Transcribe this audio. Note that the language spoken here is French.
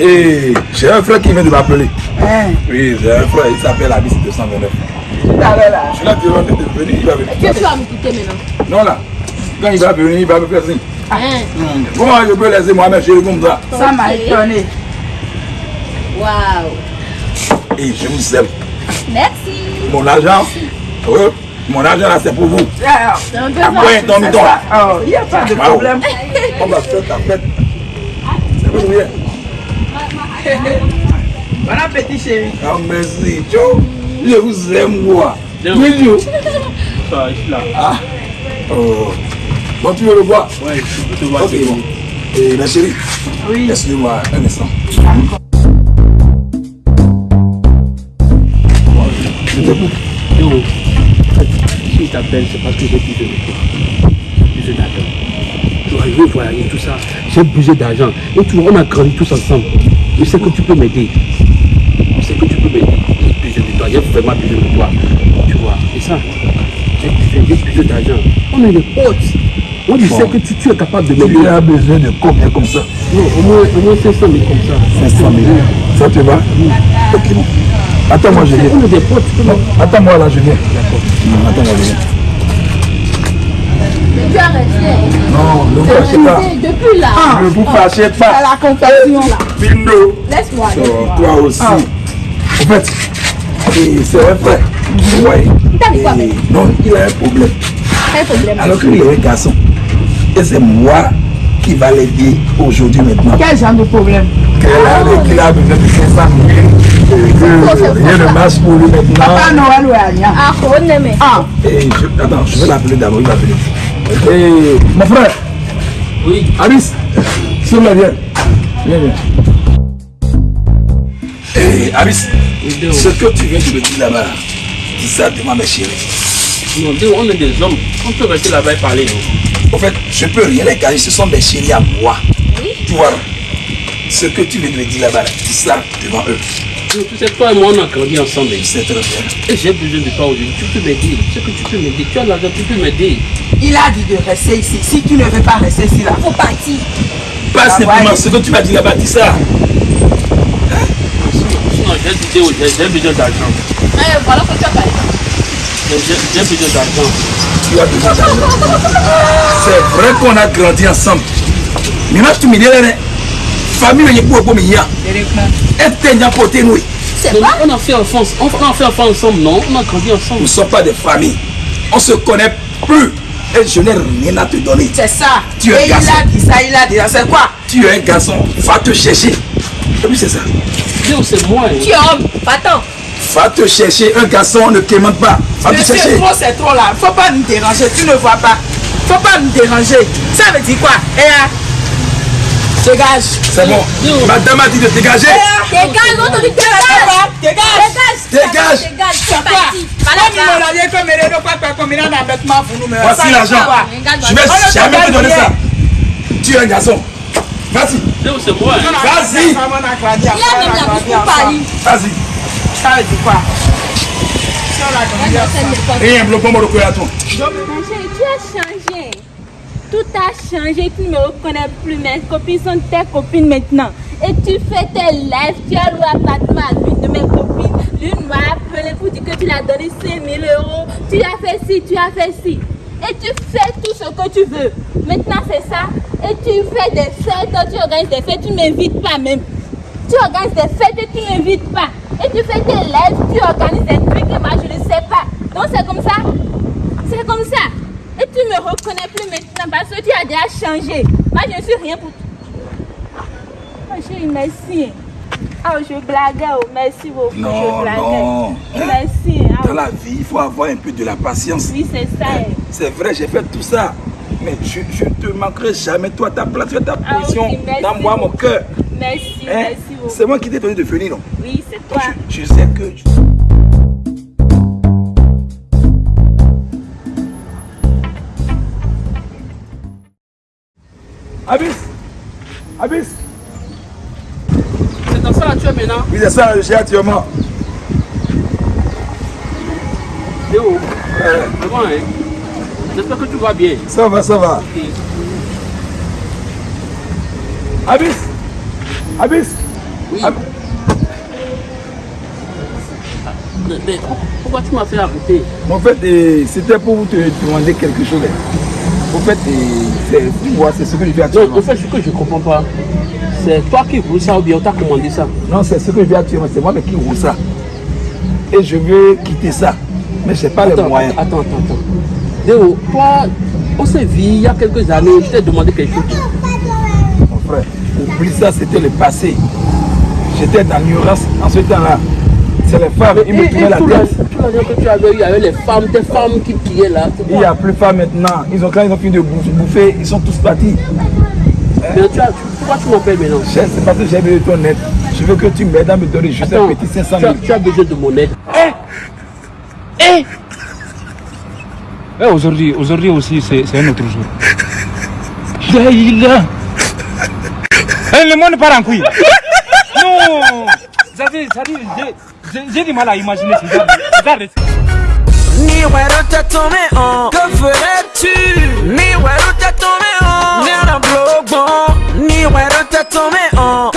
Et j'ai un frère qui vient de m'appeler. Hein, Oui, j'ai un frère, il s'appelle Abyss 229. tout à l'heure là. Je suis là devant de venir, il va venir. Tu es sûr à me quitter maintenant? Non là, quand il va venir, il va me faire signe. Hein Comment je peux laisser Mohamed chez comme ça Ça m'a étonné. Waouh Et je vous aime. Merci Mon argent, oui, mon argent là c'est pour vous. Alors, C'est un peu Après, c'est temps ça. là. Oh, il n'y a pas de problème. On va faire ta fête. C'est pour vous. Bon appétit, chérie. Ah, merci, Joe. Je vous aime, moi. Oui, Joe. Ça, je suis là. Ah. Oh. Bon, tu veux le voir? Ouais, je peux te voir, Ok, c'est bon. Et ma chérie, Oui. excuse-moi un instant. Si je t'appelle, c'est parce que j'ai besoin de toi. J'ai besoin d'argent. Tu vois, je veux voyager, tout ça. J'ai besoin d'argent. Et tu vois, on a grandi tous ensemble. Je sais que tu peux m'aider. Je sais que tu peux m'aider. J'ai besoin de toi. J'ai vraiment besoin de toi. Tu vois, et ça, j'ai besoin, d'argent. On est des potes. Moi, je sais que tu, tu es capable de m'aider. Tu as besoin de combien comme ça? Non, au moins, au moins 500 000 comme ça. 500 000. Ça te va? Ok, bon. Attends-moi, je viens. M'aider. attends-moi là, je viens. D'accord. Attends-moi, je viens. Tu as resté. Non, ne vous fâchez pas. Depuis là. Ne vous fâchez pas. la compassion là. Bindo. Laisse-moi. Toi aussi. Ah. En fait, et c'est un frère. Ouais. Mais Non, il a un problème. Quel problème Alors qu'il est un garçon. Et c'est moi qui va l'aider aujourd'hui maintenant. Quel genre de problème? Qu'il a, qu'il a besoin de 500 000. Et que rien ne marche pour lui maintenant. Papa Noël Ah, on aime. Ah, Et je, attends, je vais l'appeler d'abord, il va venir. Mon frère, Oui. Alice, s'il vous plaît, viens. Viens, viens. Et Alice, ce que tu viens de me dire là-bas, dis ça devant mes chéris. Non, on est des hommes. On peut rester là-bas et parler. En fait, je peux rien les cacher, ce sont mes chéris à moi. Tu vois, ce que tu viens de me dire là-bas, dis ça devant eux. Tu sais, toi et moi, on a grandi ensemble. C'est très bien. Et j'ai besoin de toi aujourd'hui. Tu peux m'aider. Je sais que tu peux m'aider. Tu as l'argent, tu peux m'aider. il a dit de rester ici. Si tu ne veux pas rester ici là, Faut partir. Pas Ah, simplement ouais. ce que tu m'as dit là-bas, dis ça. Sinon, j'ai besoin d'argent. Eh, voilà que tu as parlé. J'ai besoin d'argent. Tu as besoin d'argent. C'est vrai qu'on a grandi ensemble. Maintenant, tu me dis, là, famille, il a pour pour directement. Et t'es côté nous. C'est pas? on a fait enfance. On a fait enfance ensemble, non? On a grandi ensemble. Nous ne sommes pas des familles. On se connaît plus. Et je n'ai rien à te donner. C'est ça. Tu es Et il garçon. a dit ça, il a dit ça. C'est quoi? Tu es un garçon, va te chercher. Et puis c'est ça. Déo, c'est moi. hein. Tu es homme. Va-t'en. Va te chercher. Un garçon ne quémande pas. Va te Mais c'est chercher. trop, c'est trop là. Faut pas nous déranger, tu ne vois pas. Faut pas nous déranger. Ça veut dire quoi? Eh ah, Dégage. C'est bon. Madame a dit de dégager. Dégage, on te dit dégage. Dégage. Dégage. Dégage. C'est parti. Voici l'argent. Je vais jamais te donner ça. Tu es un garçon. Vas-y. Vas-y. Vas-y. Ça veut dire quoi Rien, bloc-moi le cœur à toi. Mon chéri, tu as changé. Tout a changé. Tu ne me reconnais plus. Mes copines sont tes copines maintenant. Et tu fais tes lives. Tu as loué appartement à l'une de mes copines. L'une m'a appelé pour dire que tu l'as donné 5 000 euros. Tu as fait ci, tu as fait ci. Et tu fais tout ce que tu veux. Maintenant, c'est ça. Et tu fais des fêtes. Tu organises des fêtes. Tu ne m'invites pas même. Tu organises des fêtes et tu ne m'invites pas. Et tu fais tes lives. Tu organises des trucs et moi, je ne sais pas. Donc, c'est comme ça. C'est comme ça. Et tu me reconnais plus maintenant parce que tu as déjà changé. Moi, je ne suis rien pour toi. Oh, chérie, merci. Oh, je blaguais. Oh, merci beaucoup. Non, je blaguais. non. Merci. Ah, Dans la vie, il faut avoir un peu de la patience. oui, c'est ça. eh. C'est vrai, j'ai fait tout ça. Mais je ne te manquerai jamais. Toi, ta place, tu as ta Ah, position ok, merci dans moi, mon cœur. Merci, Hein? merci beaucoup. C'est moi qui t'ai donné de venir, non? Oui, c'est toi. je, je sais que... Abyss Abyss C'est dans ça là tu es maintenant. Oui, c'est ça, j'ai actuellement. Déo, euh, c'est bon, hein. J'espère que tu vas bien. Ça va, ça va. Ok. Abyss Abyss Oui. Ab- Mais, mais pourquoi tu m'as fait arrêter? En fait, euh, c'était pour vous te demander quelque chose. En fait, euh, c'est ce que je fais Non, actuellement. en fait, ce que je comprends pas, c'est toi qui voulais ça ou bien on t'a commandé ça? Non, c'est ce que je fais actuellement. C'est moi qui roule ça. Et je veux quitter ça. Mais je n'ai pas les Attends, moyens. attends, attends, attends. Déo, toi, on s'est vu il y a quelques années, je t'ai demandé quelque chose. Mon frère, oublie ça, c'était le passé. J'étais dans l'ignorance en ce temps-là. C'est les femmes, ils me et la tête. tout l'argent que tu avais eu, il y avait les femmes, tes femmes qui pillaient là. Il n'y a plus de femmes maintenant. Ils ont, quand ils ont fini de bouffer, bouffer, ils sont tous partis. Mais tu as- pourquoi tu m'appelles maintenant? Je- C'est parce que j'ai besoin de ton aide. Je veux que tu m'aides à me donner juste Attends, un petit 500 tu as, 000. tu as besoin de mon aide. Eh, aujourd'hui, aujourd'hui aussi, c'est un autre jour. Laïla Eh, Le monde part en couille. Non j'ai du mal à imaginer ce genre. Regardez. Miroir t'as tombé en Que ferais-tu? Ni Miroir t'as tombé en Nera blogbon Miroir t'as tombé en